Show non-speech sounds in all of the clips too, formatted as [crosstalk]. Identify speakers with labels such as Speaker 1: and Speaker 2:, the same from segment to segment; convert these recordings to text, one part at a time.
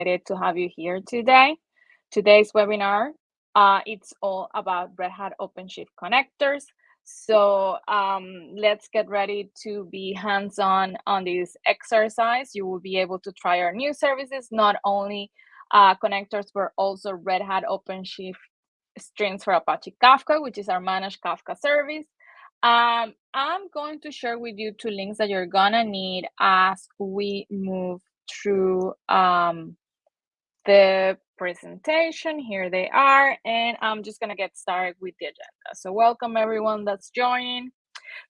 Speaker 1: excited to have you here today. Today's webinar, uh, it's all about Red Hat OpenShift connectors. So um, let's get ready to be hands-on on this exercise. You will be able to try our new services, not only uh, connectors, but also Red Hat OpenShift streams for Apache Kafka, which is our managed Kafka service. Um, I'm going to share with you two links that you're gonna need as we move through um, the presentation. Here they are, and I'm just gonna get started with the agenda. So welcome everyone that's joining.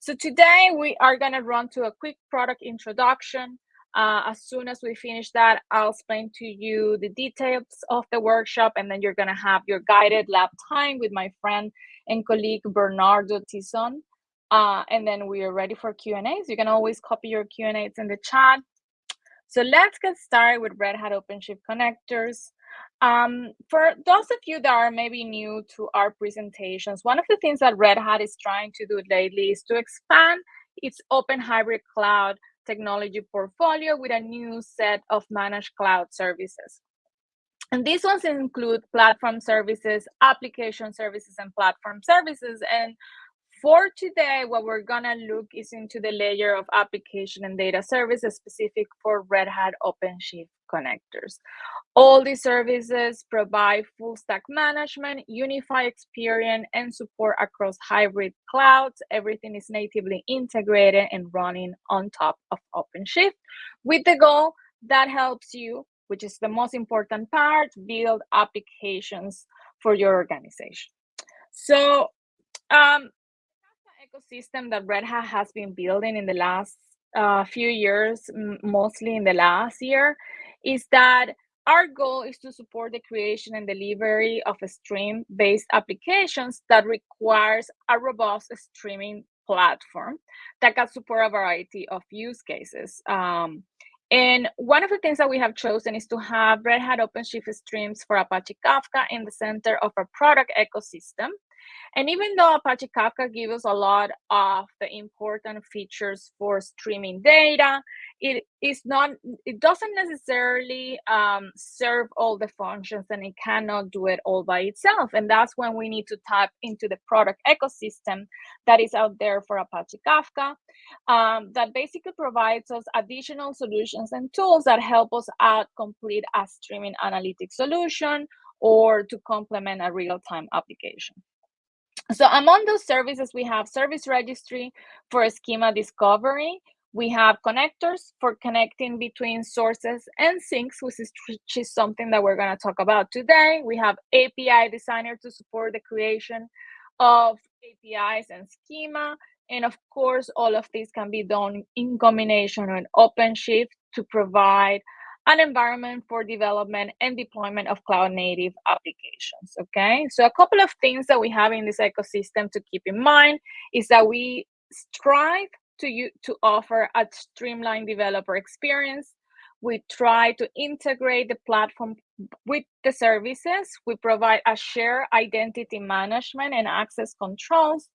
Speaker 1: So today we are gonna run to a quick product introduction. Uh, as soon as we finish that, I'll explain to you the details of the workshop, and then you're gonna have your guided lab time with my friend and colleague Bernardo Tison. Uh, and then we are ready for Q&As. You can always copy your Q&As in the chat. So let's get started with Red Hat OpenShift connectors. Um, for those of you that are maybe new to our presentations, one of the things that Red Hat is trying to do lately is to expand its open hybrid cloud technology portfolio with a new set of managed cloud services. And these ones include platform services, application services, and platform services. And for today, what we're gonna look is into the layer of application and data services specific for Red Hat OpenShift connectors. All these services provide full stack management, unify experience, and support across hybrid clouds. Everything is natively integrated and running on top of OpenShift with the goal that helps you, which is the most important part, build applications for your organization. So um, ecosystem that Red Hat has been building in the last uh, few years, mostly in the last year, is that our goal is to support the creation and delivery of stream-based applications that requires a robust streaming platform that can support a variety of use cases. Um, and one of the things that we have chosen is to have Red Hat OpenShift streams for Apache Kafka in the center of our product ecosystem. And even though Apache Kafka gives us a lot of the important features for streaming data, it is not, it doesn't necessarily um, serve all the functions and it cannot do it all by itself. And that's when we need to tap into the product ecosystem that is out there for Apache Kafka um, that basically provides us additional solutions and tools that help us out complete a streaming analytics solution or to complement a real-time application. So among those services, we have service registry for schema discovery. We have connectors for connecting between sources and sinks, which is, which is something that we're going to talk about today. We have API designer to support the creation of APIs and schema. And of course, all of this can be done in combination with OpenShift to provide an environment for development and deployment of cloud native applications. Okay, so a couple of things that we have in this ecosystem to keep in mind is that we strive to, you, to offer a streamlined developer experience. We try to integrate the platform with the services. We provide a shared identity management and access controls.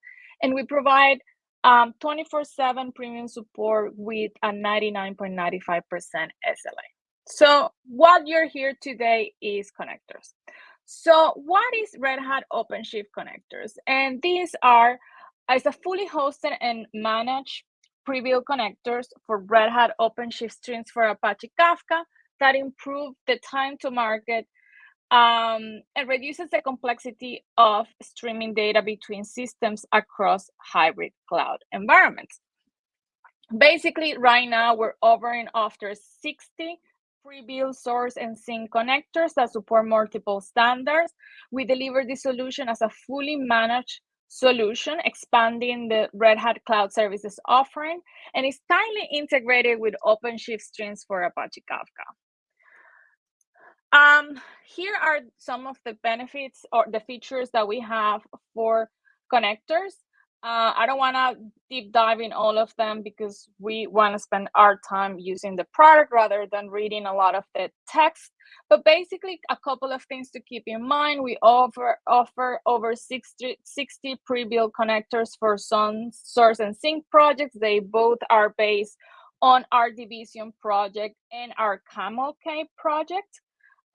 Speaker 1: And we provide 24-7 um, premium support with a 99.95% SLA. So what you're here today is connectors. So what is Red Hat OpenShift connectors? And these are as a fully hosted and managed pre-built connectors for Red Hat OpenShift streams for Apache Kafka that improve the time to market um, and reduces the complexity of streaming data between systems across hybrid cloud environments. Basically, right now we're offering after 60 pre-built source and sink connectors that support multiple standards. We deliver this solution as a fully managed solution, expanding the Red Hat Cloud Services offering, and is tightly integrated with OpenShift streams for Apache Kafka. Um, here are some of the benefits or the features that we have for connectors. Uh, I don't want to deep dive in all of them because we want to spend our time using the product rather than reading a lot of the text. But basically, a couple of things to keep in mind. We offer offer over 60, 60 pre-built connectors for some source and sink projects. They both are based on our Debezium project and our Camel K project.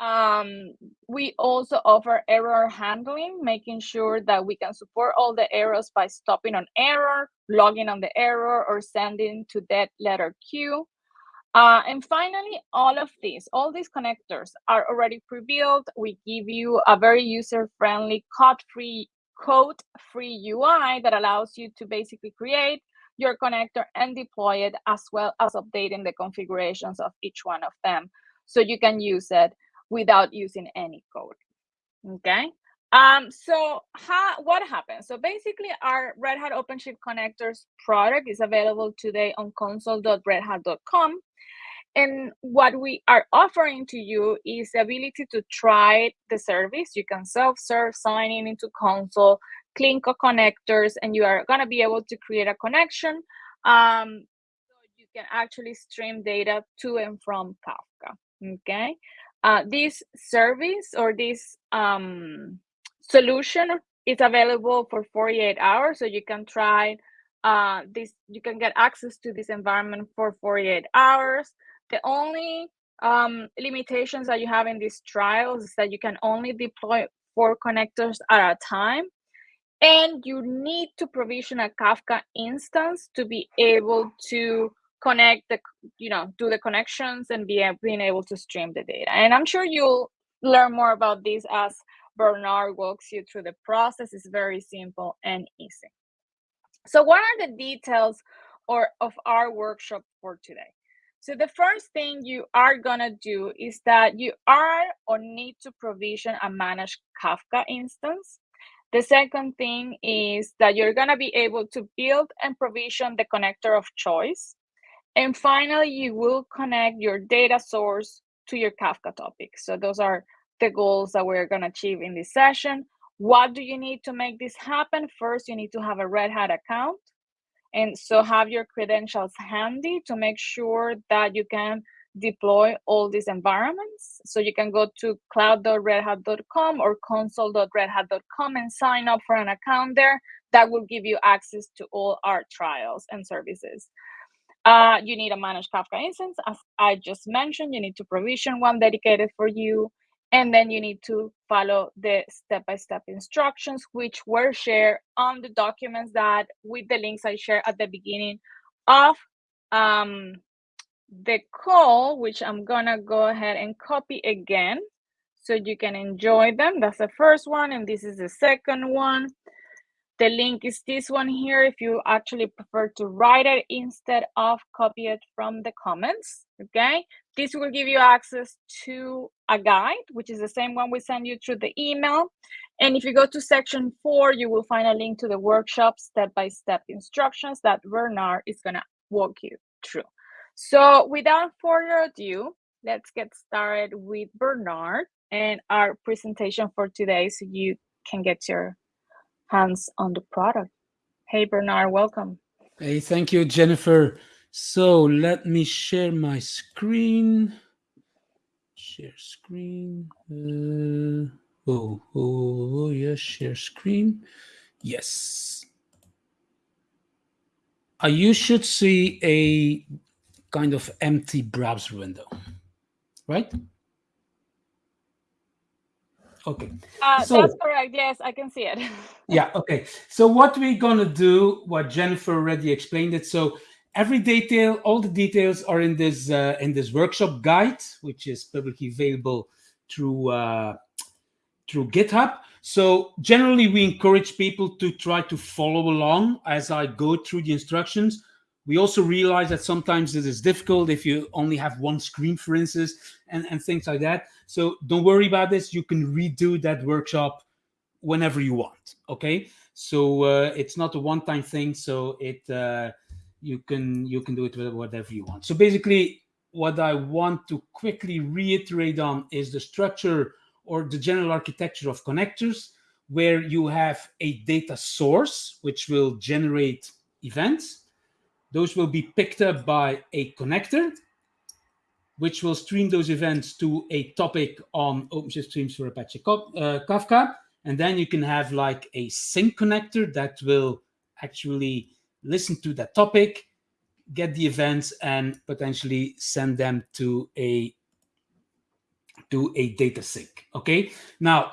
Speaker 1: Um, we also offer error handling, making sure that we can support all the errors by stopping on error, logging on the error, or sending to dead letter queue. Uh, and finally, all of these, all these connectors are already pre-built. We give you a very user-friendly, code-free, code-free UI that allows you to basically create your connector and deploy it as well as updating the configurations of each one of them so you can use it without using any code. Okay. Um, so how, what happens? So basically our Red Hat OpenShift connectors product is available today on console.redhat.com. And what we are offering to you is the ability to try the service. You can self-serve signing into console, Clinko connectors, and you are going to be able to create a connection. Um, so you can actually stream data to and from Kafka. Okay. Uh, this service or this um, solution is available for 48 hours. So you can try uh, this, you can get access to this environment for 48 hours. The only um, limitations that you have in these trials is that you can only deploy four connectors at a time. And you need to provision a Kafka instance to be able to connect the, you know, do the connections and be being able to stream the data. And I'm sure you'll learn more about this as Bernard walks you through the process. It's very simple and easy. So what are the details or of our workshop for today? So the first thing you are gonna do is that you are or need to provision a managed Kafka instance. The second thing is that you're gonna be able to build and provision the connector of choice. And finally, you will connect your data source to your Kafka topic. So those are the goals that we're gonna achieve in this session. What do you need to make this happen? First, you need to have a Red Hat account. And so have your credentials handy to make sure that you can deploy all these environments. So you can go to cloud.redhat.com or console.redhat.com and sign up for an account there. That will give you access to all our trials and services. Uh, you need a managed Kafka instance. As I just mentioned, you need to provision one dedicated for you. And then you need to follow the step-by-step instructions, which were shared on the documents that with the links I shared at the beginning of um, the call, which I'm gonna go ahead and copy again so you can enjoy them. That's the first one, and this is the second one. The link is this one here if you actually prefer to write it instead of copy it from the comments, okay? This will give you access to a guide, which is the same one we send you through the email. And if you go to section four, you will find a link to the workshop step-by-step -step instructions that Bernard is gonna walk you through. So without further ado, let's get started with Bernard and our presentation for today so you can get your hands on the product. Hey, Bernard, welcome.
Speaker 2: Hey, thank you, Jennifer. So let me share my screen. Share screen. Uh, oh, oh, oh, yes, share screen. Yes. Uh, you should see a kind of empty browser window, right? Okay.
Speaker 1: Uh, so, that's correct. Yes, I can see it. [laughs]
Speaker 2: yeah. Okay. So what we're gonna do, what Jennifer already explained it. So every detail, all the details are in this uh, in this workshop guide, which is publicly available through uh, through GitHub. So generally, we encourage people to try to follow along as I go through the instructions. We also realize that sometimes it is difficult if you only have one screen, for instance, and, and things like that. So don't worry about this. You can redo that workshop whenever you want. Okay. So uh, it's not a one-time thing. So it uh, you can you can do it with whatever you want. So basically, what I want to quickly reiterate on is the structure or the general architecture of connectors, where you have a data source which will generate events those will be picked up by a connector, which will stream those events to a topic on OpenShift Streams for Apache uh, Kafka. And then you can have like a sink connector that will actually listen to that topic, get the events, and potentially send them to a to a data sink. Okay, now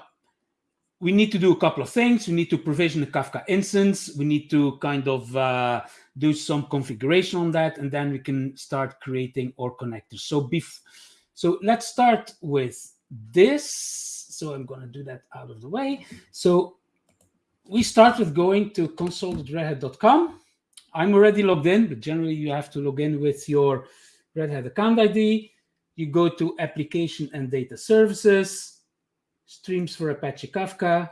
Speaker 2: we need to do a couple of things. We need to provision a Kafka instance. We need to kind of uh, do some configuration on that, and then we can start creating our connectors. So, so let's start with this. So I'm going to do that out of the way. So we start with going to console.redhat.com. I'm already logged in, but generally you have to log in with your Red Hat account ID. You go to Application and Data Services, Streams for Apache Kafka,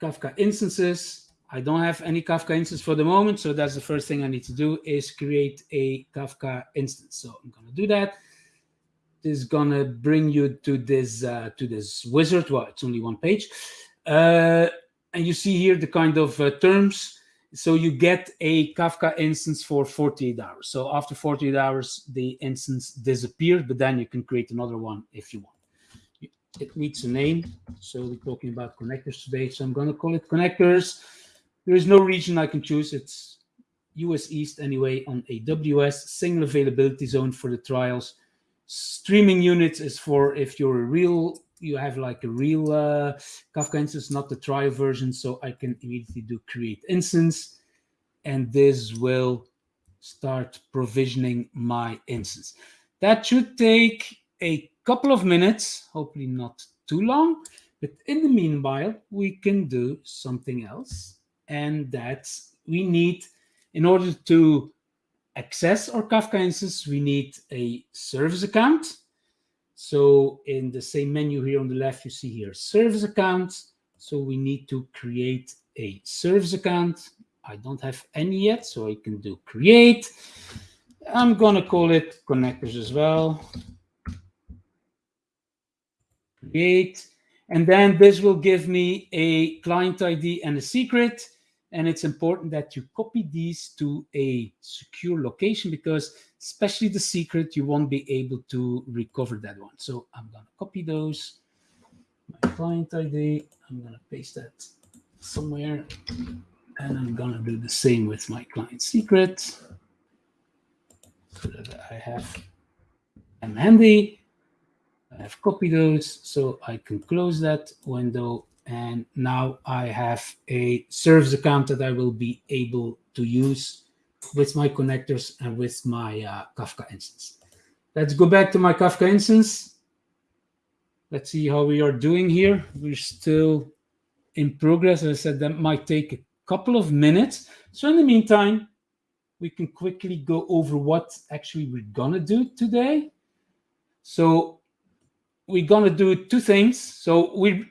Speaker 2: Kafka instances. I don't have any Kafka instance for the moment, so that's the first thing I need to do is create a Kafka instance. So I'm going to do that. This is going to bring you to this uh, to this wizard. Well, it's only one page. Uh, and you see here the kind of uh, terms. So you get a Kafka instance for 48 hours. So after 48 hours, the instance disappears, but then you can create another one if you want. It needs a name. So we're talking about connectors today. So I'm going to call it connectors. There is no region I can choose. It's US East anyway on AWS, single availability zone for the trials. Streaming units is for if you're a real you have like a real uh, Kafka instance, not the trial version. So I can immediately do create instance, and this will start provisioning my instance. That should take a couple of minutes, hopefully not too long. But in the meanwhile, we can do something else. And that's we need, in order to access our Kafka instance, we need a service account so in the same menu here on the left, you see here service accounts. So we need to create a service account. I don't have any yet, so I can do create. I'm going to call it connectors as well. Create. And then this will give me a client ID and a secret. And it's important that you copy these to a secure location because especially the secret, you won't be able to recover that one. So I'm going to copy those. My client ID, I'm going to paste that somewhere. And I'm going to do the same with my client secret so that I have them handy. I have copied those so I can close that window. And now I have a service account that I will be able to use with my connectors and with my uh, Kafka instance. Let's go back to my Kafka instance. Let's see how we are doing here. We're still in progress. As I said, that might take a couple of minutes. So in the meantime, we can quickly go over what actually we're gonna do today. So we're gonna do two things. So we're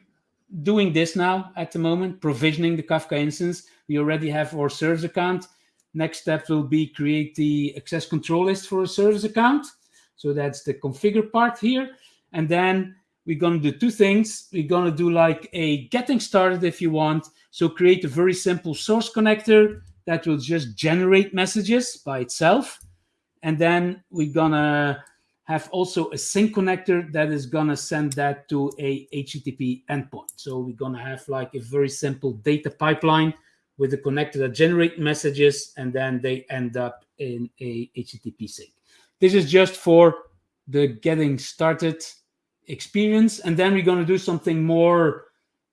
Speaker 2: doing this now at the moment, provisioning the Kafka instance. We already have our service account. Next step will be create the access control list for a service account. So that's the configure part here. And then we're going to do two things. We're going to do like a getting started if you want. So create a very simple source connector that will just generate messages by itself. And then we're going to have also a sink connector that is going to send that to a HTTP endpoint. So we're going to have like a very simple data pipeline with a connector that generate messages and then they end up in a HTTP sink. This is just for the getting started experience. And then we're going to do something more,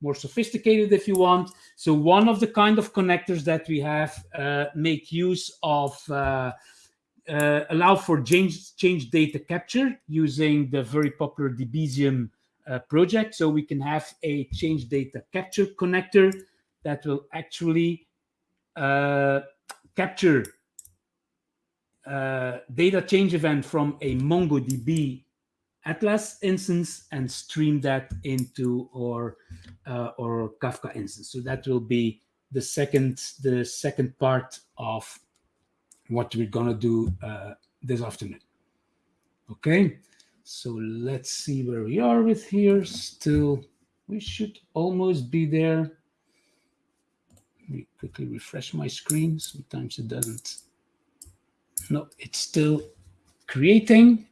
Speaker 2: more sophisticated if you want. So one of the kind of connectors that we have uh, make use of uh, uh, allow for change, change data capture using the very popular Debezium uh, project. So we can have a change data capture connector that will actually uh, capture uh, data change event from a MongoDB Atlas instance and stream that into our uh, our Kafka instance. So that will be the second the second part of what we're gonna do uh, this afternoon. Okay, so let's see where we are with here. Still, we should almost be there. Let me quickly refresh my screen. Sometimes it doesn't. No, it's still creating.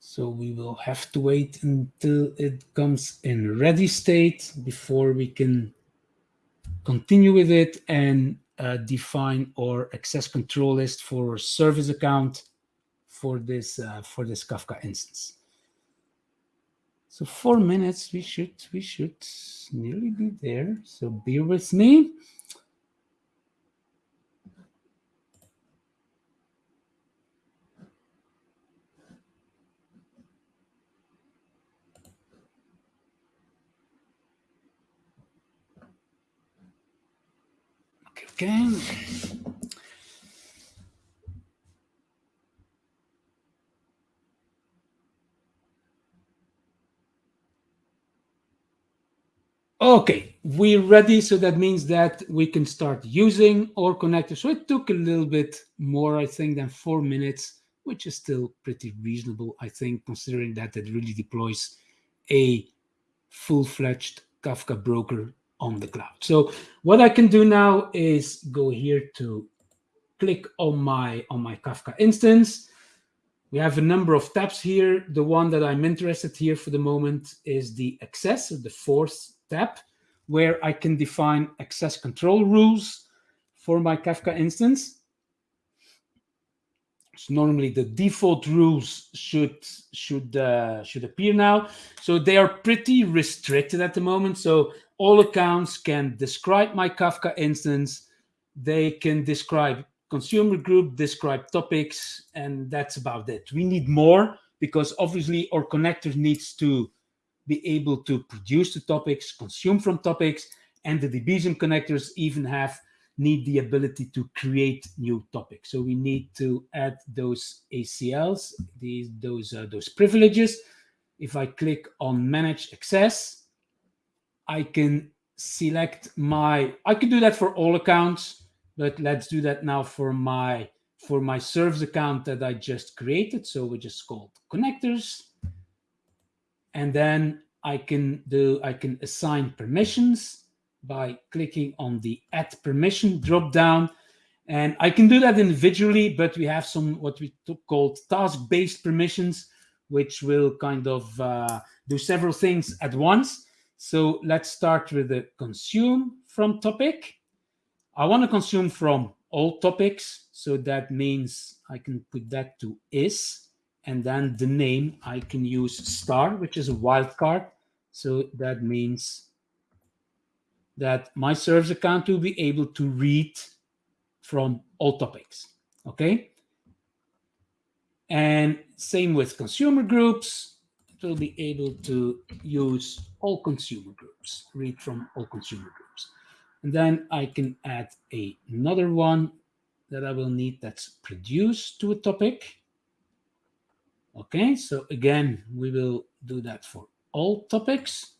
Speaker 2: So we will have to wait until it comes in ready state before we can continue with it and uh, define our access control list for our service account for this uh, for this Kafka instance. So four minutes, we should we should nearly be there. So bear with me. Okay. Okay, we're ready. So that means that we can start using our connector. So it took a little bit more, I think, than four minutes, which is still pretty reasonable, I think, considering that it really deploys a full-fledged Kafka broker on the cloud. So what I can do now is go here to click on my on my Kafka instance. We have a number of tabs here. The one that I'm interested here for the moment is the access, the fourth tab, where I can define access control rules for my Kafka instance. So normally the default rules should should uh, should appear now. So they are pretty restricted at the moment. So all accounts can describe my Kafka instance. They can describe consumer group, describe topics, and that's about it. We need more because obviously our connector needs to be able to produce the topics, consume from topics, and the Debezium connectors even have need the ability to create new topics. So we need to add those ACLs, these those uh, those privileges. If I click on Manage Access, I can select my. I could do that for all accounts, but let's do that now for my for my service account that I just created. So we just called connectors, and then I can do I can assign permissions by clicking on the add permission drop down. And I can do that individually, but we have some what we called task-based permissions, which will kind of uh, do several things at once. So let's start with the consume from topic. I want to consume from all topics. So that means I can put that to is, and then the name I can use star, which is a wildcard. So that means that my service account will be able to read from all topics. Okay. And same with consumer groups, will be able to use all consumer groups, read from all consumer groups. And then I can add a, another one that I will need that's produced to a topic. Okay, so again, we will do that for all topics.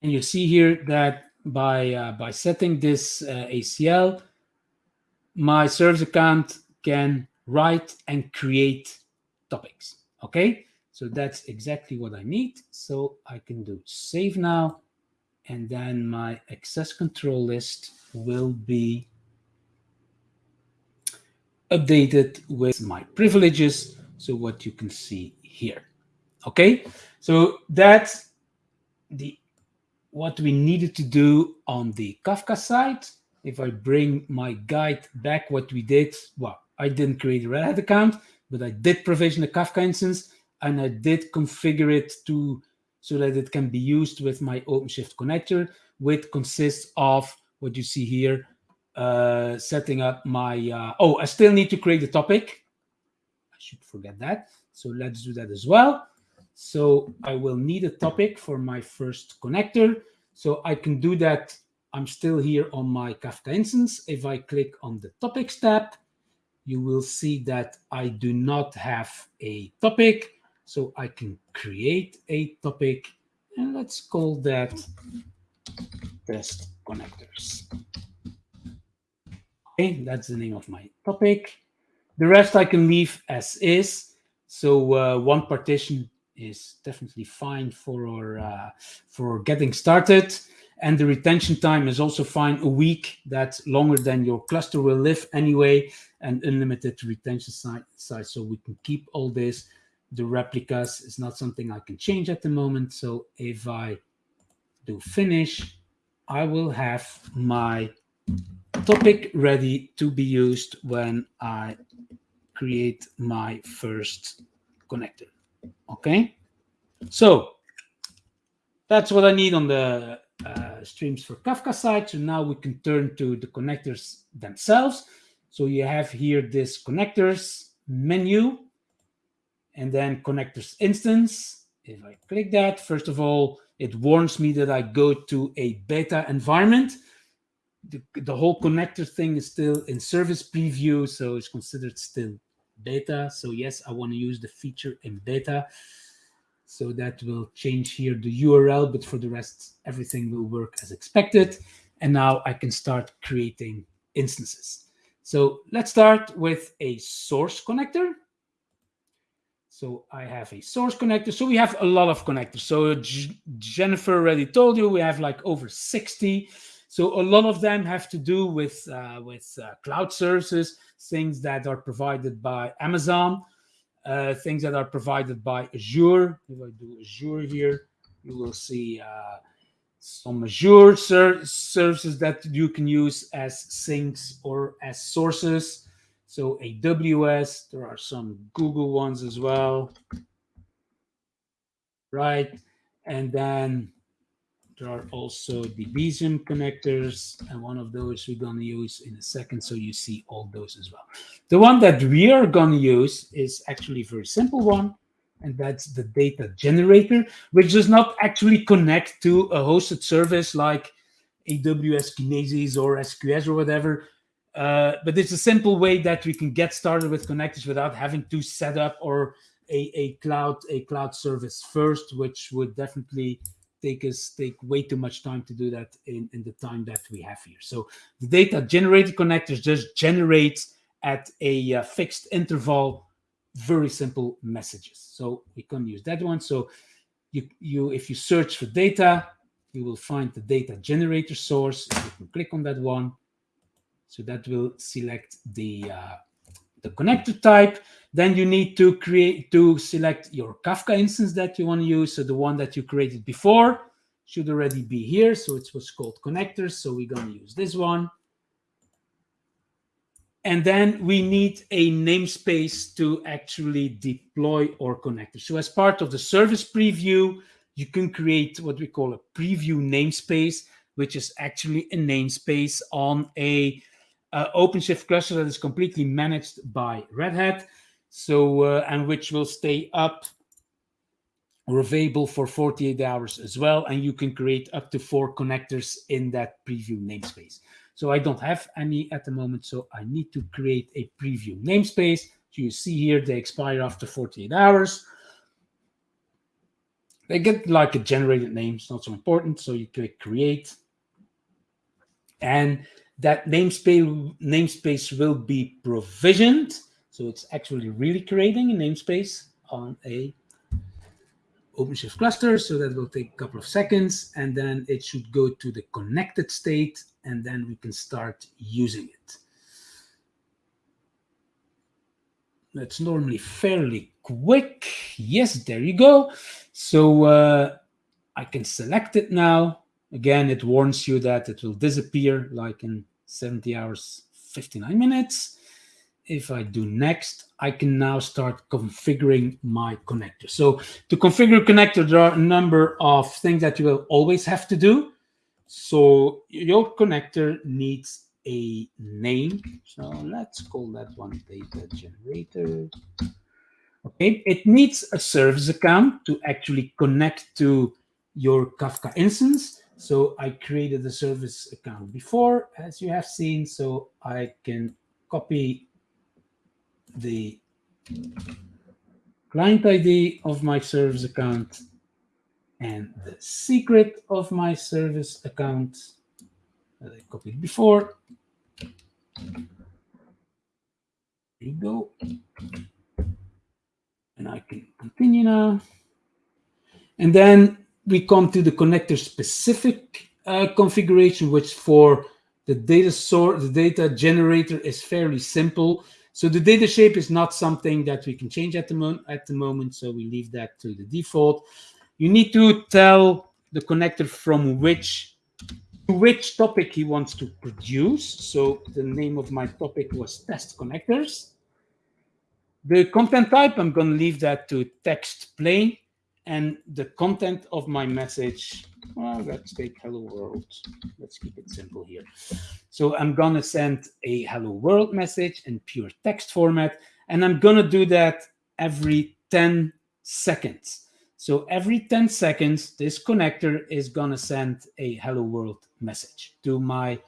Speaker 2: And you see here that by, uh, by setting this uh, ACL, my service account can write and create topics. Okay, so that's exactly what I need. So I can do save now, and then my access control list will be updated with my privileges. So what you can see here. Okay, so that's the what we needed to do on the Kafka side. If I bring my guide back, what we did, well, I didn't create a Red Hat account, but I did provision a Kafka instance and I did configure it to so that it can be used with my OpenShift connector, which consists of what you see here, uh, setting up my, uh, oh, I still need to create a topic. I should forget that. So let's do that as well. So I will need a topic for my first connector. So I can do that. I'm still here on my Kafka instance. If I click on the topics tab, you will see that I do not have a topic. So I can create a topic and let's call that test connectors. Okay, that's the name of my topic. The rest I can leave as is. So uh, one partition is definitely fine for our, uh, for getting started. And the retention time is also fine. A week, that's longer than your cluster will live anyway, and unlimited retention size. So we can keep all this. The replicas is not something I can change at the moment. So if I do finish, I will have my topic ready to be used when I create my first connector. Okay, so that's what I need on the uh, streams for Kafka side. So now we can turn to the connectors themselves. So you have here this connectors menu and then connectors instance. If I click that, first of all, it warns me that I go to a beta environment. The, the whole connector thing is still in service preview, so it's considered still beta. So yes, I want to use the feature in beta. So that will change here the URL, but for the rest, everything will work as expected. And now I can start creating instances. So let's start with a source connector. So I have a source connector. So we have a lot of connectors. So J Jennifer already told you we have like over 60. So a lot of them have to do with uh, with uh, cloud services, things that are provided by Amazon, uh, things that are provided by Azure. If I do Azure here, you will see uh, some Azure ser services that you can use as sinks or as sources. So AWS, there are some Google ones as well, right? And then there are also the Debezium connectors, and one of those we're going to use in a second, so you see all those as well. The one that we are going to use is actually a very simple one, and that's the data generator, which does not actually connect to a hosted service like AWS Kinesis or SQS or whatever. Uh, but it's a simple way that we can get started with connectors without having to set up or a, a cloud a cloud service first, which would definitely take us take way too much time to do that in, in the time that we have here. So the data generated connectors just generates at a uh, fixed interval very simple messages. So we can use that one. So you, you if you search for data, you will find the data generator source. You can click on that one. So that will select the uh, the connector type. Then you need to create to select your Kafka instance that you want to use. So the one that you created before should already be here. So it's what's called connectors. So we're going to use this one. And then we need a namespace to actually deploy our connector. So as part of the service preview, you can create what we call a preview namespace, which is actually a namespace on a uh, OpenShift cluster that is completely managed by Red Hat. So, uh, and which will stay up or available for 48 hours as well. And you can create up to four connectors in that preview namespace. So I don't have any at the moment, so I need to create a preview namespace. So you see here, they expire after 48 hours. They get like a generated name, it's not so important. So you click create. And that namespace, namespace will be provisioned. So it's actually really creating a namespace on a OpenShift cluster. So that will take a couple of seconds and then it should go to the connected state and then we can start using it. That's normally fairly quick. Yes, there you go. So uh, I can select it now. Again, it warns you that it will disappear like in 70 hours, 59 minutes. If I do next, I can now start configuring my connector. So to configure a connector, there are a number of things that you will always have to do. So your connector needs a name. So let's call that one data generator. Okay, it needs a service account to actually connect to your Kafka instance. So I created a service account before, as you have seen, so I can copy the client ID of my service account and the secret of my service account that I copied before. There you go. And I can continue now. And then we come to the connector specific uh, configuration, which for the data source, the data generator is fairly simple. So the data shape is not something that we can change at the, mo at the moment. So we leave that to the default. You need to tell the connector from which to which topic he wants to produce. So the name of my topic was test connectors. The content type, I'm going to leave that to text plain. And the content of my message, well, let's take hello world. Let's keep it simple here. So I'm going to send a hello world message in pure text format. And I'm going to do that every 10 seconds. So every 10 seconds, this connector is going to send a hello world message to my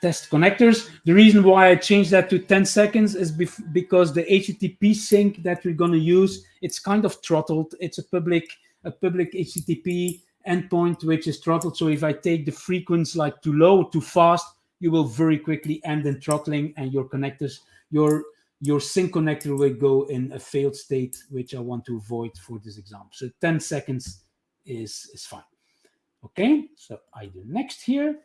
Speaker 2: test connectors. The reason why I changed that to 10 seconds is because the HTTP sink that we're going to use, it's kind of throttled. It's a public a public HTTP endpoint which is throttled. So if I take the frequency like too low, too fast, you will very quickly end in throttling and your connectors, your your sink connector will go in a failed state, which I want to avoid for this example. So 10 seconds is, is fine. Okay, so I do next here.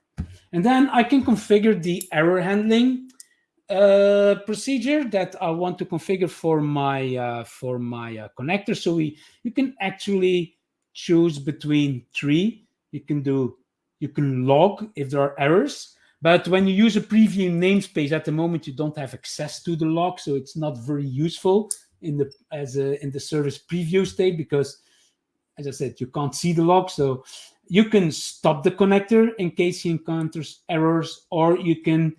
Speaker 2: And then I can configure the error handling uh, procedure that I want to configure for my uh, for my uh, connector. So we you can actually choose between three. You can do you can log if there are errors, but when you use a preview namespace at the moment, you don't have access to the log, so it's not very useful in the as a in the service preview state because, as I said, you can't see the log. So you can stop the connector in case he encounters errors, or you can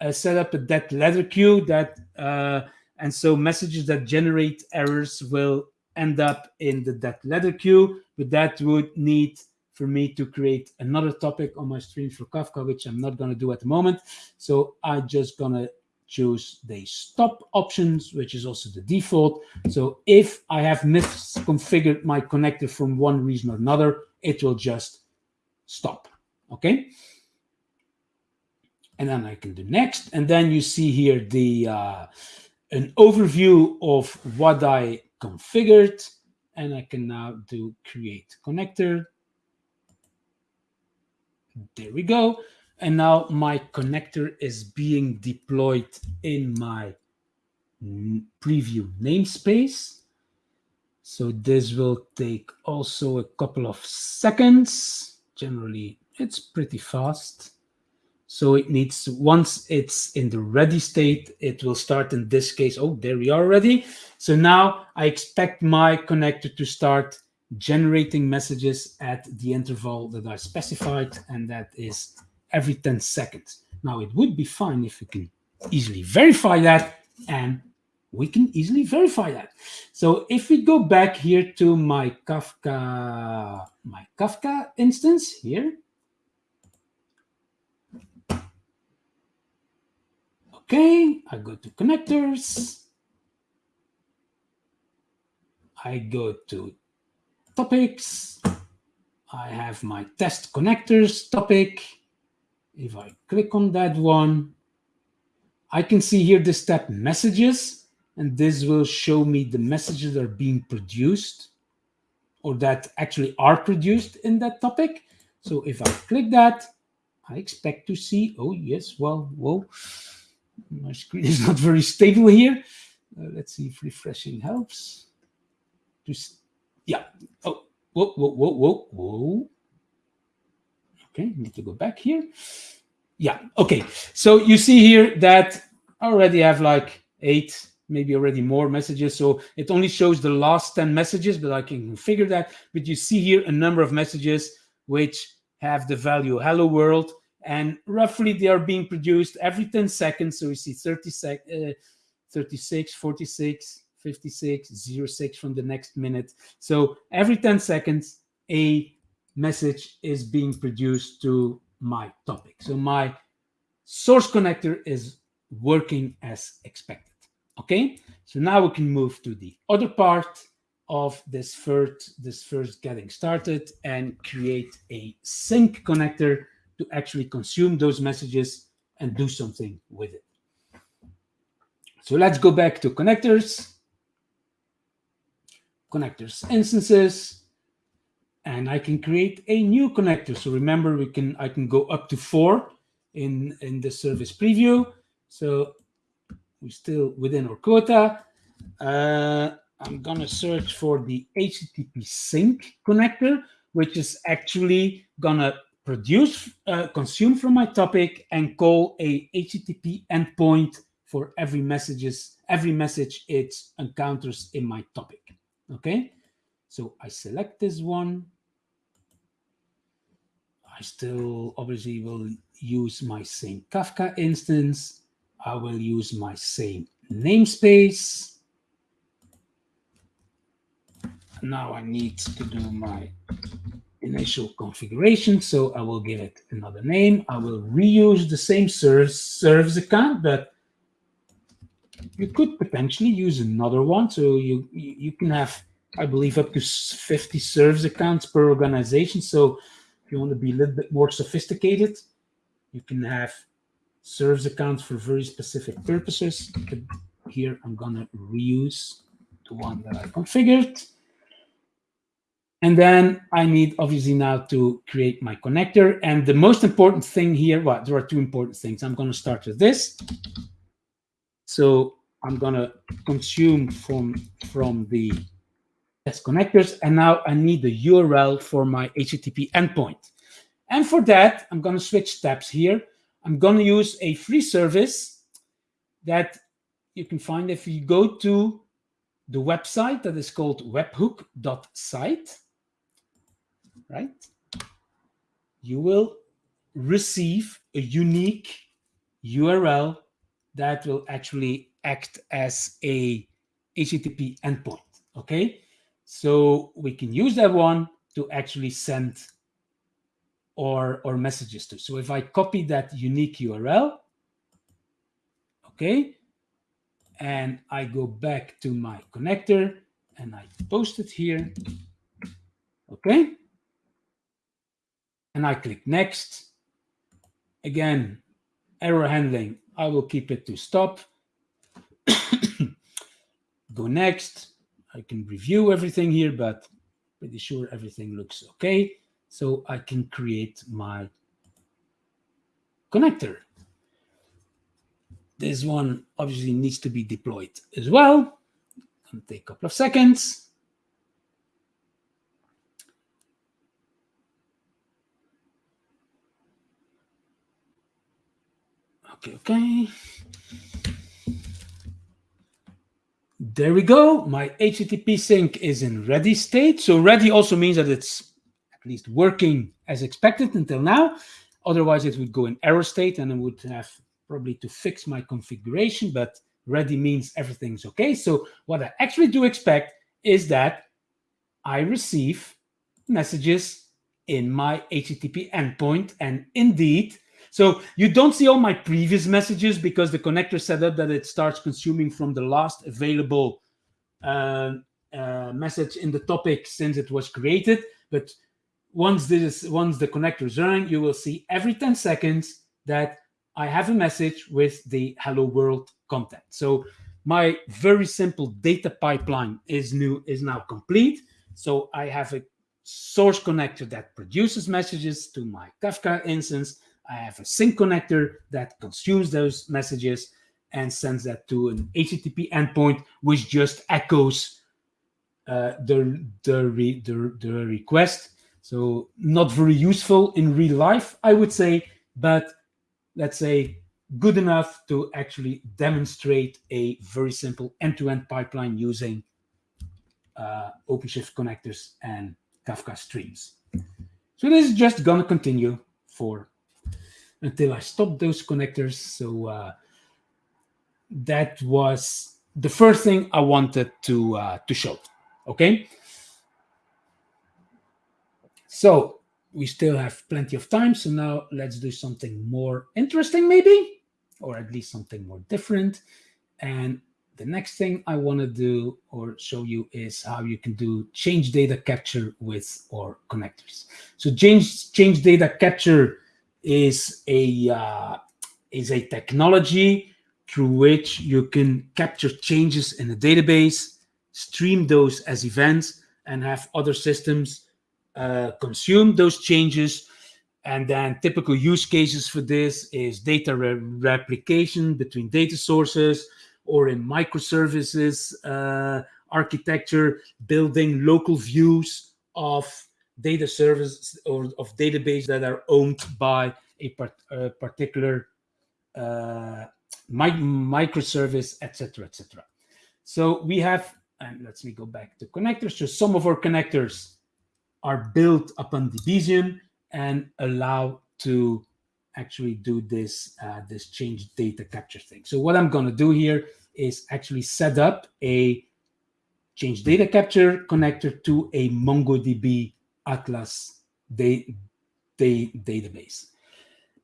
Speaker 2: uh, set up a dead letter queue that, uh, and so messages that generate errors will end up in the dead letter queue, but that would need for me to create another topic on my stream for Kafka, which I'm not going to do at the moment. So I'm just going to choose the stop options, which is also the default. So if I have misconfigured my connector from one reason or another, it will just stop. Okay. And then I can do next. And then you see here the uh, an overview of what I configured. And I can now do create connector. There we go. And now my connector is being deployed in my preview namespace. So this will take also a couple of seconds. Generally, it's pretty fast. So it needs, once it's in the ready state, it will start in this case. Oh, there we are ready. So now I expect my connector to start generating messages at the interval that I specified, and that is every 10 seconds. Now, it would be fine if we can easily verify that, and we can easily verify that. So if we go back here to my Kafka, my Kafka instance here, Okay, I go to connectors. I go to topics. I have my test connectors topic. If I click on that one, I can see here the step messages, and this will show me the messages that are being produced or that actually are produced in that topic. So if I click that, I expect to see, oh yes, well, whoa, my screen is [laughs] not very stable here. Uh, let's see if refreshing helps. Just, yeah, oh, whoa, whoa, whoa, whoa, whoa. Okay, need to go back here. Yeah, okay. So you see here that I already have like eight, maybe already more messages. So it only shows the last 10 messages, but I can configure that. But you see here a number of messages which have the value hello world. And roughly they are being produced every 10 seconds. So we see 30 sec uh, 36, 46, 56, 06 from the next minute. So every 10 seconds, a message is being produced to my topic. So my source connector is working as expected. Okay, so now we can move to the other part of this first, this first getting started and create a sink connector to actually consume those messages and do something with it. So let's go back to connectors, connectors instances, and I can create a new connector. So remember, we can I can go up to four in, in the service preview. So we're still within our quota. Uh, I'm going to search for the HTTP sink connector, which is actually going to produce, uh, consume from my topic and call a HTTP endpoint for every messages, every message it encounters in my topic. Okay, so I select this one. I still obviously will use my same Kafka instance. I will use my same namespace. Now I need to do my initial configuration. So I will give it another name. I will reuse the same service, service account, but you could potentially use another one. So you, you can have, I believe, up to 50 service accounts per organization. So if you want to be a little bit more sophisticated, you can have service accounts for very specific purposes. But here I'm going to reuse the one that I configured. And then I need obviously now to create my connector. And the most important thing here, well, there are two important things. I'm going to start with this. So I'm going to consume from, from the test connectors. And now I need the URL for my HTTP endpoint. And for that, I'm going to switch tabs here. I'm going to use a free service that you can find if you go to the website that is called webhook.site right? You will receive a unique URL that will actually act as a HTTP endpoint, okay? So we can use that one to actually send or, or messages to. So if I copy that unique URL, okay, and I go back to my connector and I post it here, okay, and I click next. Again, error handling, I will keep it to stop. [coughs] Go next. I can review everything here, but pretty sure everything looks okay. So I can create my connector. This one obviously needs to be deployed as well. It'll take a couple of seconds. Okay, okay. There we go. My HTTP sink is in ready state. So ready also means that it's at least working as expected until now. Otherwise, it would go in error state and I would have probably to fix my configuration, but ready means everything's okay. So what I actually do expect is that I receive messages in my HTTP endpoint. And indeed, so you don't see all my previous messages because the connector set up that it starts consuming from the last available uh, uh, message in the topic since it was created. But once this, once the connector is running, you will see every 10 seconds that I have a message with the hello world content. So my very simple data pipeline is new is now complete. So I have a source connector that produces messages to my Kafka instance. I have a sink connector that consumes those messages and sends that to an HTTP endpoint, which just echoes uh, the, the, re, the, the request. So not very useful in real life, I would say, but let's say good enough to actually demonstrate a very simple end-to-end -end pipeline using uh, OpenShift connectors and Kafka streams. So this is just going to continue for until I stop those connectors. So uh, that was the first thing I wanted to uh, to show. Okay. So we still have plenty of time. So now let's do something more interesting, maybe, or at least something more different. And the next thing I want to do or show you is how you can do change data capture with or connectors. So change change data capture is a uh, is a technology through which you can capture changes in a database, stream those as events, and have other systems uh, consume those changes. And then typical use cases for this is data re replication between data sources or in microservices uh, architecture, building local views of data service or of database that are owned by a, part, a particular uh, mi microservice, etc., etc. So we have, and let's me go back to connectors. So some of our connectors are built upon Debezium and allow to actually do this uh, this change data capture thing. So what I'm going to do here is actually set up a change data capture connector to a MongoDB Atlas da da database.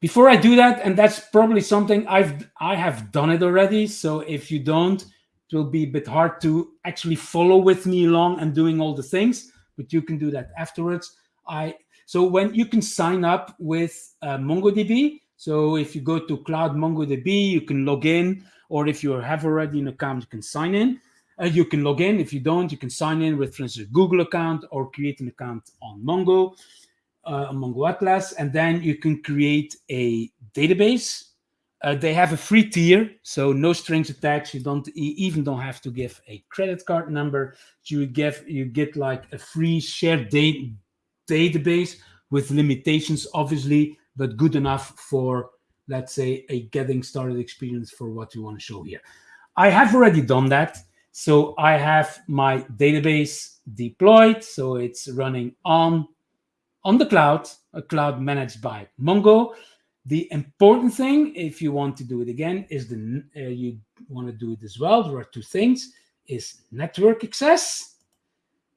Speaker 2: Before I do that, and that's probably something I've I have done it already. So if you don't, it will be a bit hard to actually follow with me along and doing all the things, but you can do that afterwards. I so when you can sign up with uh, MongoDB, so if you go to Cloud MongoDB, you can log in, or if you have already an account, you can sign in. Uh, you can log in. If you don't, you can sign in with, for instance, Google account or create an account on Mongo, uh, Mongo Atlas, and then you can create a database. Uh, they have a free tier, so no strings attached. You don't you even don't have to give a credit card number. You give you get like a free shared da database with limitations, obviously, but good enough for let's say a getting started experience for what you want to show here. I have already done that. So I have my database deployed. So it's running on, on the cloud, a cloud managed by Mongo. The important thing, if you want to do it again, is the uh, you want to do it as well. There are two things: is network access.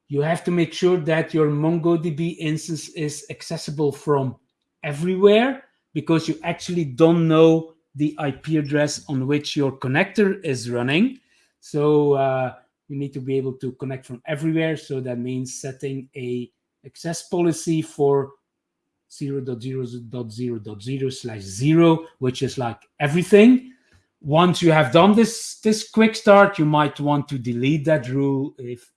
Speaker 2: You have to make sure that your MongoDB instance is accessible from everywhere because you actually don't know the IP address on which your connector is running. So uh, you need to be able to connect from everywhere. So that means setting a access policy for 0.0.0.0 slash zero, which is like everything. Once you have done this, this quick start, you might want to delete that rule if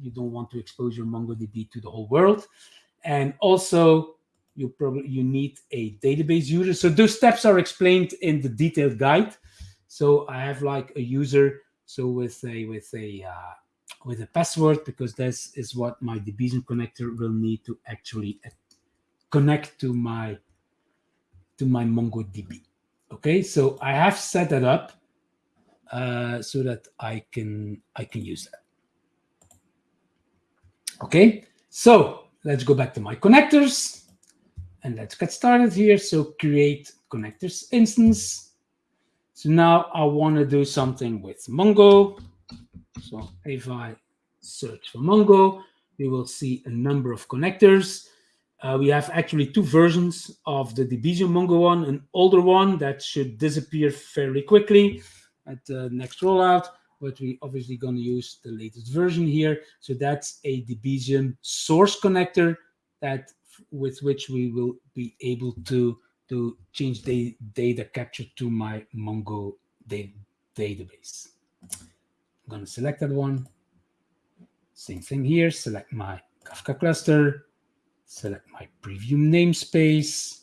Speaker 2: you don't want to expose your MongoDB to the whole world. And also, you probably you need a database user. So those steps are explained in the detailed guide. So I have like a user so with a with a uh, with a password because this is what my Debezium connector will need to actually connect to my to my MongoDB. Okay, so I have set that up uh, so that I can I can use that. Okay, so let's go back to my connectors and let's get started here. So create connectors instance. So now I want to do something with Mongo. So if I search for Mongo, we will see a number of connectors. Uh, we have actually two versions of the Debezium Mongo one, an older one that should disappear fairly quickly at the next rollout, but we obviously going to use the latest version here. So that's a Debezium source connector that with which we will be able to to change the data capture to my Mongo da database. I'm going to select that one. Same thing here. Select my Kafka cluster. Select my preview namespace.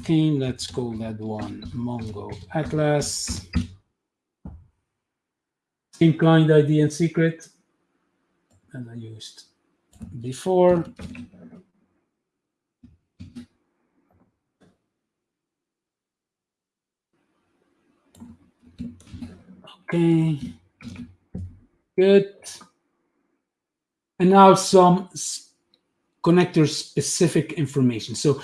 Speaker 2: Okay, let's call that one Mongo Atlas. Same client ID and secret as I used before. Okay, good. And now some connector specific information. So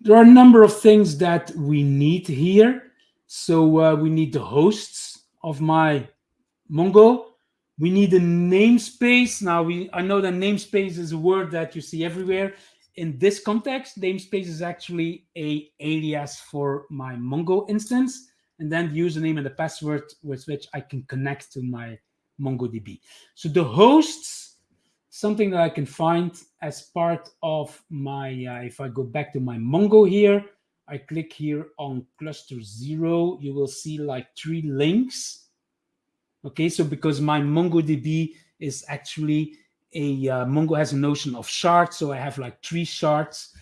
Speaker 2: there are a number of things that we need here. So uh, we need the hosts of my Mongo. We need a namespace. Now we I know that namespace is a word that you see everywhere. In this context, namespace is actually a alias for my Mongo instance and then the username and the password with which I can connect to my MongoDB. So the hosts, something that I can find as part of my, uh, if I go back to my Mongo here, I click here on cluster zero, you will see like three links. Okay, so because my MongoDB is actually a, uh, Mongo has a notion of shards, so I have like three shards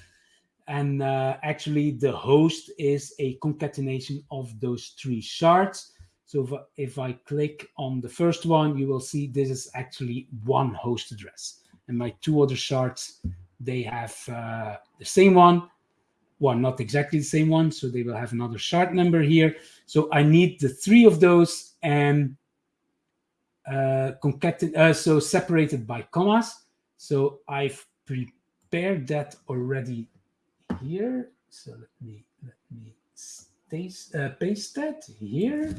Speaker 2: and uh, actually, the host is a concatenation of those three shards. So if, if I click on the first one, you will see this is actually one host address. and my two other shards, they have uh, the same one. Well, not exactly the same one, so they will have another shard number here. So I need the three of those and uh, concaten uh, so separated by commas. So I've prepared that already here. So let me let me paste, uh, paste that here.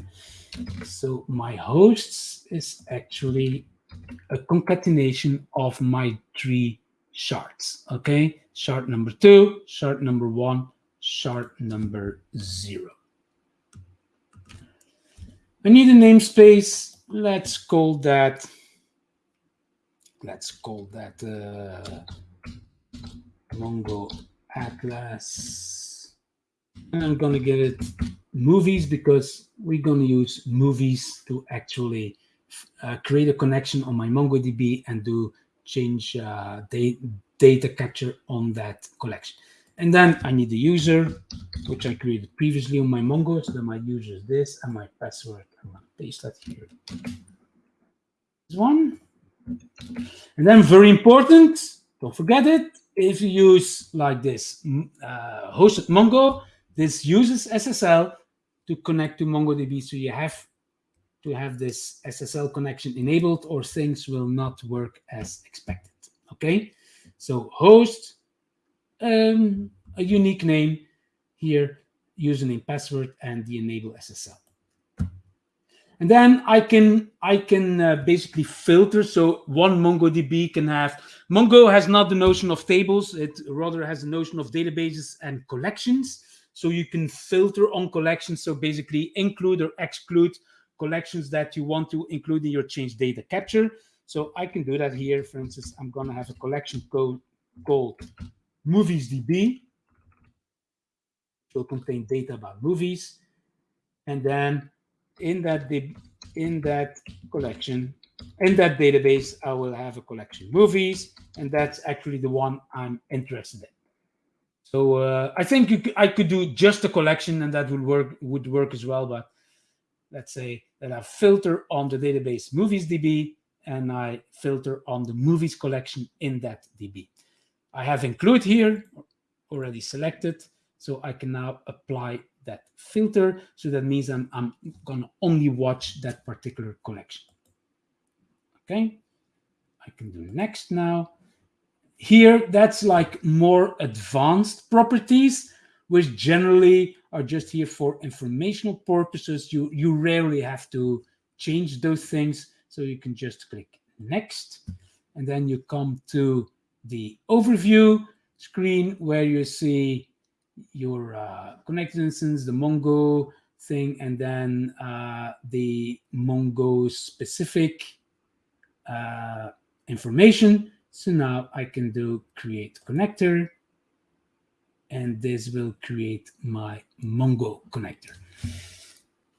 Speaker 2: So my hosts is actually a concatenation of my three shards. Okay, shard number two, shard number one, shard number zero. I need a namespace. Let's call that. Let's call that uh, Mongo Atlas. And I'm gonna give it movies because we're gonna use movies to actually uh, create a connection on my MongoDB and do change uh, da data capture on that collection. And then I need the user, which I created previously on my Mongo. So then my user is this and my password. I'm going to paste that here. This one. And then very important, don't forget it. If you use like this uh, hosted Mongo, this uses SSL to connect to MongoDB. So you have to have this SSL connection enabled or things will not work as expected. Okay, so host, um, a unique name here, username, password, and the enable SSL. And then I can I can uh, basically filter. So one MongoDB can have Mongo has not the notion of tables. It rather has a notion of databases and collections. So you can filter on collections. So basically include or exclude collections that you want to include in your change data capture. So I can do that here. For instance, I'm going to have a collection code called moviesdb. It will contain data about movies. And then in that in that collection, in that database, I will have a collection movies, and that's actually the one I'm interested in. So uh, I think could, I could do just a collection, and that would work would work as well. But let's say that I filter on the database movies DB and I filter on the movies collection in that DB. I have include here already selected, so I can now apply that filter. So that means I'm, I'm gonna only watch that particular collection. Okay, I can do next now. Here, that's like more advanced properties, which generally are just here for informational purposes. You, you rarely have to change those things. So you can just click next. And then you come to the overview screen where you see your uh, connected instance, the Mongo thing, and then uh, the Mongo specific uh, information. So now I can do create connector and this will create my Mongo connector.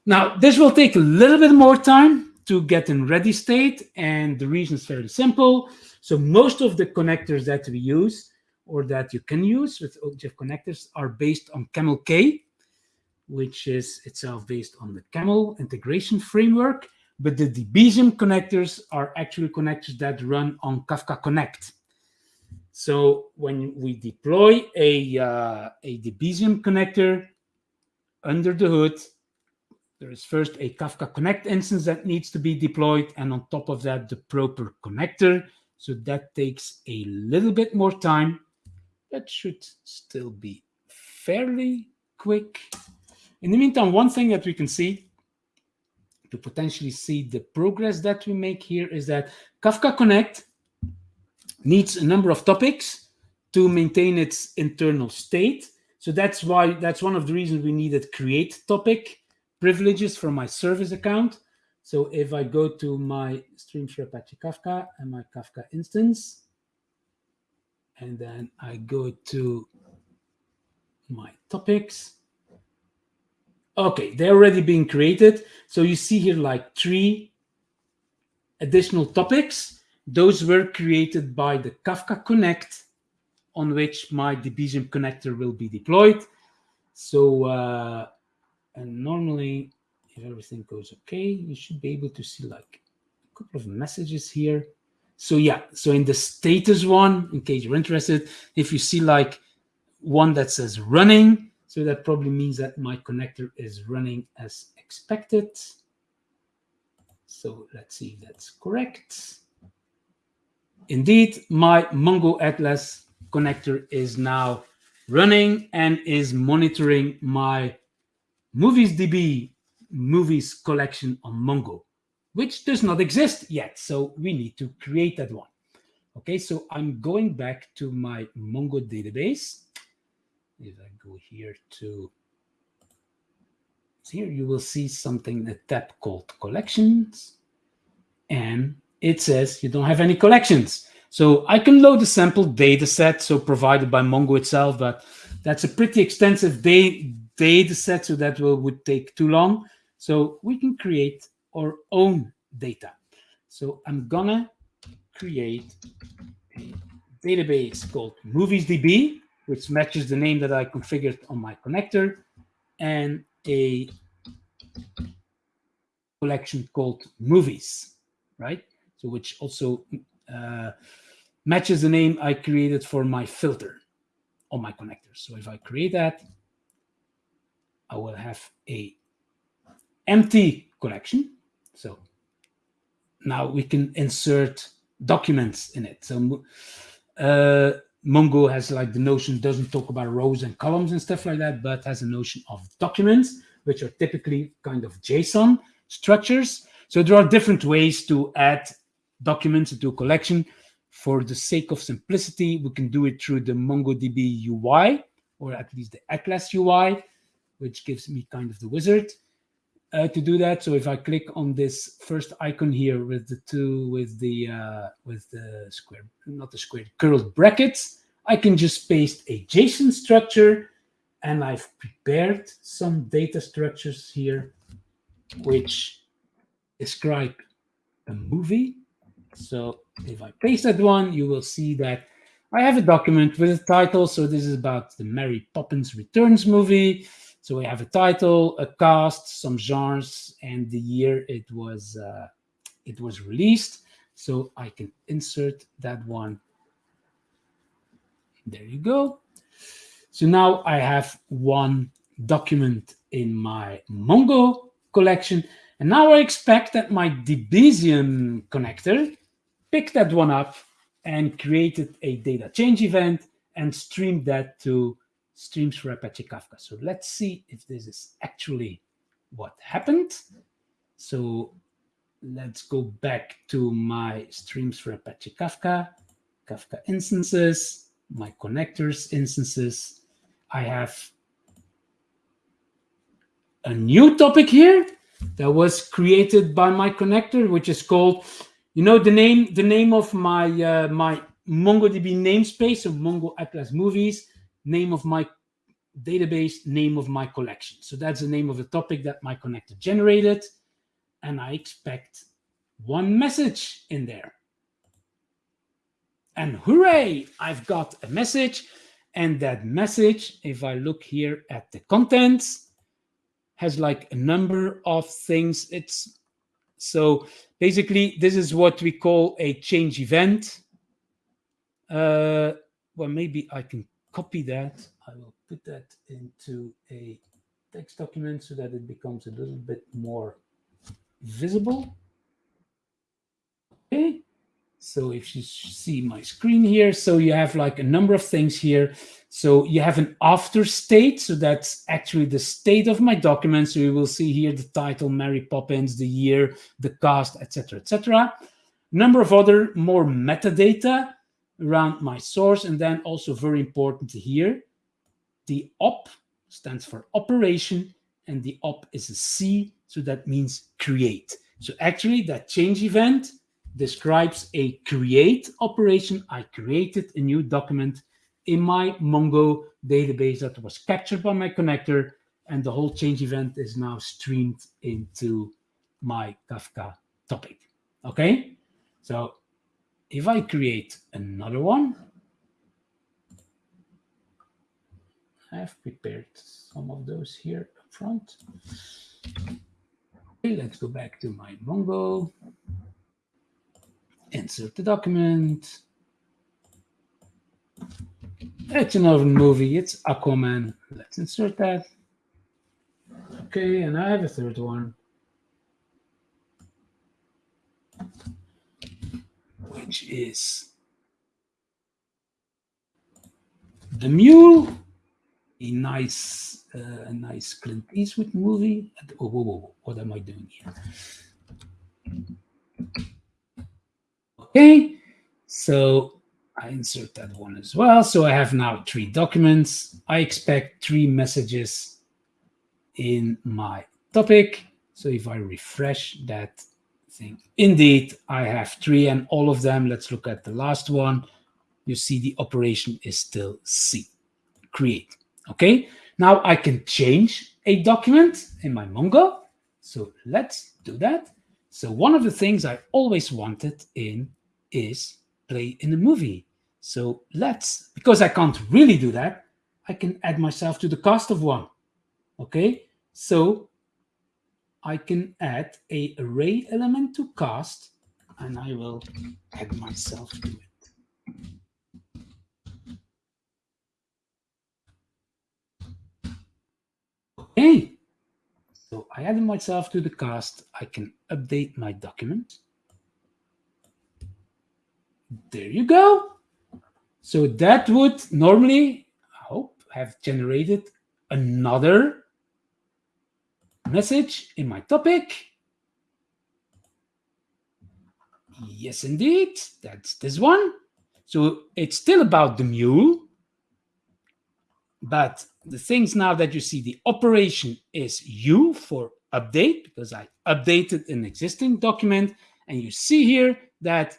Speaker 2: Now, this will take a little bit more time to get in ready state, and the reason is fairly simple. So most of the connectors that we use or that you can use with OGF connectors are based on CamelK, which is itself based on the Camel integration framework. But the Debezium connectors are actually connectors that run on Kafka Connect. So when we deploy a, uh, a Debezium connector under the hood, there is first a Kafka Connect instance that needs to be deployed, and on top of that, the proper connector. So that takes a little bit more time. That should still be fairly quick. In the meantime, one thing that we can see to potentially see the progress that we make here is that Kafka Connect needs a number of topics to maintain its internal state. So that's why that's one of the reasons we needed create topic privileges from my service account. So if I go to my Streams for Apache Kafka and my Kafka instance, and then I go to my topics. Okay, they're already being created. So you see here like three additional topics those were created by the Kafka Connect on which my Debezium connector will be deployed. So, uh, and normally, if everything goes okay, you should be able to see like a couple of messages here. So yeah, so in the status one, in case you're interested, if you see like one that says running, so that probably means that my connector is running as expected. So let's see if that's correct. Indeed, my Mongo Atlas connector is now running and is monitoring my Movies DB movies collection on Mongo, which does not exist yet. So we need to create that one. Okay, so I'm going back to my Mongo database. If I go here to here, you will see something, a tab called collections. And it says you don't have any collections. So I can load a sample data set, so provided by Mongo itself, but that's a pretty extensive day, data set, so that will, would take too long. So we can create our own data. So I'm gonna create a database called MoviesDB, which matches the name that I configured on my connector, and a collection called movies, right? So which also uh, matches the name I created for my filter on my connector. So if I create that, I will have a empty collection. So now we can insert documents in it. So uh, Mongo has like the notion doesn't talk about rows and columns and stuff like that, but has a notion of documents, which are typically kind of JSON structures. So there are different ways to add documents into a collection. For the sake of simplicity, we can do it through the MongoDB UI, or at least the Atlas UI, which gives me kind of the wizard uh, to do that. So if I click on this first icon here with the two, with the uh, with the square, not the square, curled brackets, I can just paste a JSON structure, and I've prepared some data structures here, which describe a movie. So if I paste that one, you will see that I have a document with a title. So this is about the Mary Poppins Returns movie. So we have a title, a cast, some genres, and the year it was uh, it was released. So I can insert that one. There you go. So now I have one document in my Mongo collection. And now I expect that my Debezium connector picked that one up and created a data change event and streamed that to streams for Apache Kafka. So let's see if this is actually what happened. So let's go back to my streams for Apache Kafka, Kafka instances, my connectors instances. I have a new topic here that was created by my connector, which is called, you know, the name the name of my uh, my MongoDB namespace of Mongo Atlas Movies name of my database, name of my collection. So that's the name of the topic that my connector generated. And I expect one message in there. And hooray, I've got a message. And that message, if I look here at the contents, has like a number of things. It's so basically, this is what we call a change event. Uh, well, maybe I can copy that. I will put that into a text document so that it becomes a little bit more visible. Okay, so if you see my screen here, so you have like a number of things here. So you have an after state, so that's actually the state of my document. So you will see here the title, Mary Poppins, the year, the cast, etc., etc. Number of other more metadata around my source. And then also very important here, the op stands for operation and the op is a C, so that means create. So actually that change event describes a create operation. I created a new document in my Mongo database that was captured by my connector and the whole change event is now streamed into my Kafka topic. Okay, so if I create another one, I've prepared some of those here up front. Okay, let's go back to my Mongo. insert the document. It's another movie. It's Aquaman. Let's insert that. Okay, and I have a third one. Which is The Mule, a nice, uh, a nice Clint Eastwood movie. Oh, whoa, whoa, whoa. what am I doing here? Okay, so I insert that one as well. So I have now three documents. I expect three messages in my topic. So if I refresh that thing, indeed, I have three and all of them. Let's look at the last one. You see the operation is still C, create. Okay, now I can change a document in my Mongo. So let's do that. So one of the things I always wanted in is play in a movie. So let's, because I can't really do that, I can add myself to the cast of one. Okay, so I can add a array element to cast and I will add myself to it. Okay, so I added myself to the cast. I can update my document. There you go. So that would normally, I hope, have generated another message in my topic. Yes, indeed, that's this one. So it's still about the mule, but the things now that you see, the operation is U for update, because I updated an existing document, and you see here that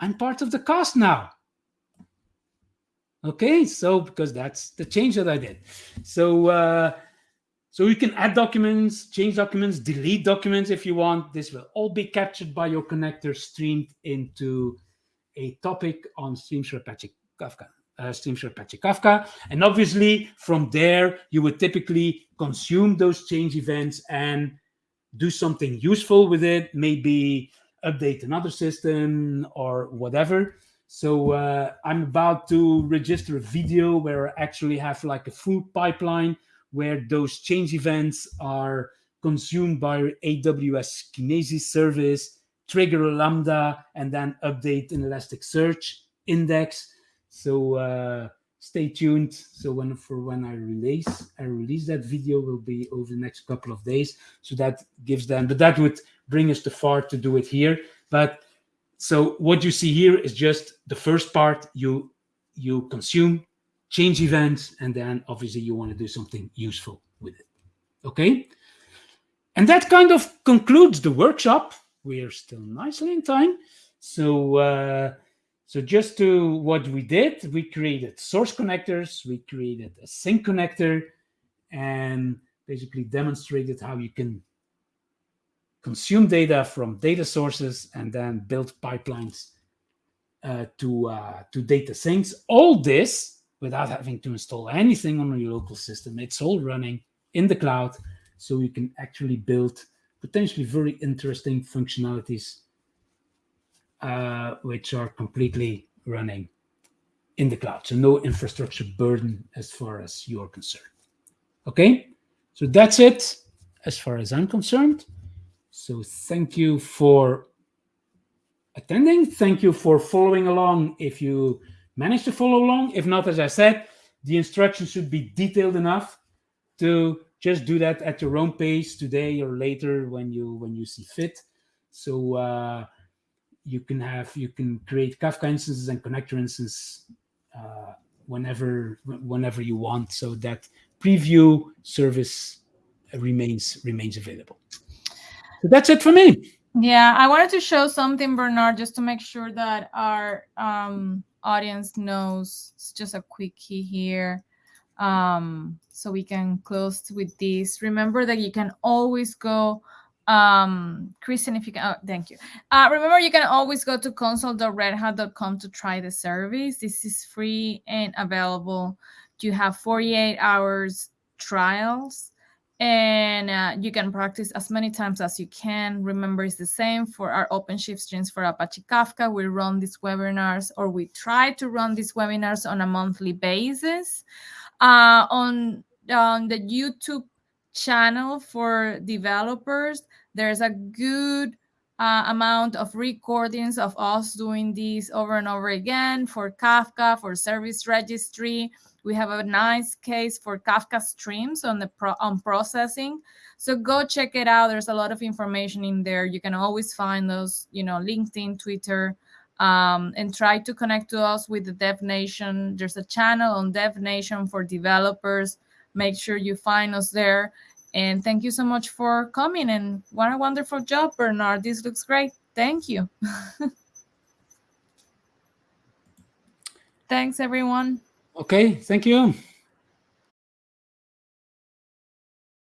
Speaker 2: I'm part of the cast now. Okay, so because that's the change that I did. So uh, so you can add documents, change documents, delete documents if you want. This will all be captured by your connector streamed into a topic on Streams for Apache Kafka. Uh, Streams for Apache Kafka. And obviously from there, you would typically consume those change events and do something useful with it, maybe update another system or whatever. So uh, I'm about to register a video where I actually have like a full pipeline where those change events are consumed by AWS Kinesis service, trigger a Lambda, and then update an Elasticsearch index. So uh, stay tuned. So when for when I release, I release that video will be over the next couple of days. So that gives them, but that would bring us too far to do it here. But so what you see here is just the first part you you consume change events, and then obviously you want to do something useful with it. Okay. And that kind of concludes the workshop. We're still nicely in time. So, uh, so just to what we did, we created source connectors, we created a sink connector, and basically demonstrated how you can consume data from data sources and then build pipelines uh, to uh, to data sinks. All this without having to install anything on your local system. It's all running in the cloud, so you can actually build potentially very interesting functionalities uh, which are completely running in the cloud. So no infrastructure burden as far as you're concerned. Okay, so that's it as far as I'm concerned. So thank you for attending. Thank you for following along if you manage to follow along. If not, as I said, the instructions should be detailed enough to just do that at your own pace today or later when you when you see fit. So uh, you can have you can create Kafka instances and connector instances uh, whenever whenever you want. So that preview service remains remains available. So that's it for me.
Speaker 1: Yeah, I wanted to show something, Bernard, just to make sure that our um, audience knows. It's just a quick key here. Um, so we can close with this. Remember that you can always go, um, Christian, if you can, oh, thank you. Uh, remember, you can always go to console.redhat.com to try the service. This is free and available. You have 48 hours trials and uh, you can practice as many times as you can. Remember, it's the same for our OpenShift streams for Apache Kafka. We run these webinars, or we try to run these webinars on a monthly basis. Uh, on, on the YouTube channel for developers, there's a good uh, amount of recordings of us doing this over and over again for Kafka, for service registry. We have a nice case for Kafka streams on the pro on processing. So go check it out. There's a lot of information in there. You can always find those, you know, LinkedIn, Twitter, um, and try to connect to us with the Dev Nation. There's a channel on Dev Nation for developers. Make sure you find us there. And thank you so much for coming. And what a wonderful job, Bernard. This looks great. Thank you. [laughs] Thanks, everyone.
Speaker 2: Okay, thank you.